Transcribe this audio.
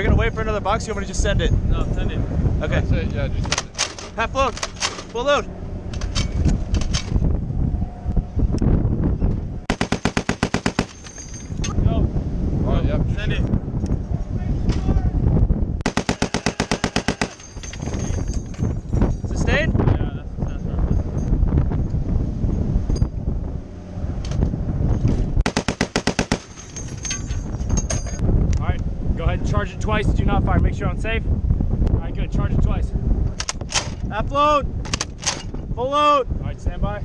we gonna wait for another box? You want me to just send it? No, send it. Okay. That's it. Yeah, just send it. Half load. Full load. Go. Oh, yep. Send it. Sustain. Yeah, that's, that's right. All right, go ahead and charge it twice. Do not fire. Make sure I'm safe. All right, good. Charge it twice. Half load. Full load. All right, stand by.